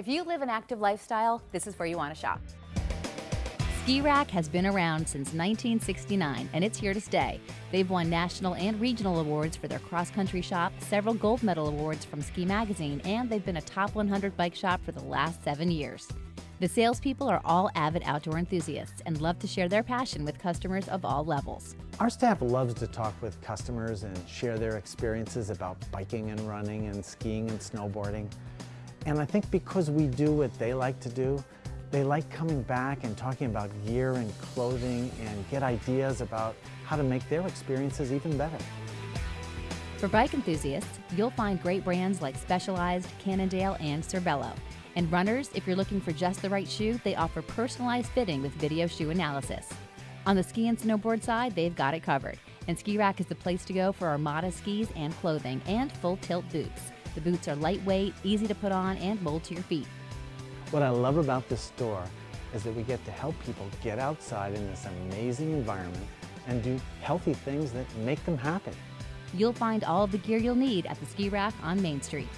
If you live an active lifestyle, this is where you want to shop. Ski Rack has been around since 1969 and it's here to stay. They've won national and regional awards for their cross country shop, several gold medal awards from Ski Magazine, and they've been a top 100 bike shop for the last seven years. The salespeople are all avid outdoor enthusiasts and love to share their passion with customers of all levels. Our staff loves to talk with customers and share their experiences about biking and running and skiing and snowboarding. And I think because we do what they like to do, they like coming back and talking about gear and clothing and get ideas about how to make their experiences even better. For bike enthusiasts, you'll find great brands like Specialized, Cannondale, and Cervelo. And runners, if you're looking for just the right shoe, they offer personalized fitting with video shoe analysis. On the ski and snowboard side, they've got it covered. And Ski Rack is the place to go for Armada skis and clothing and full tilt boots. The boots are lightweight, easy to put on, and mold to your feet. What I love about this store is that we get to help people get outside in this amazing environment and do healthy things that make them happy. You'll find all of the gear you'll need at the Ski Rack on Main Street.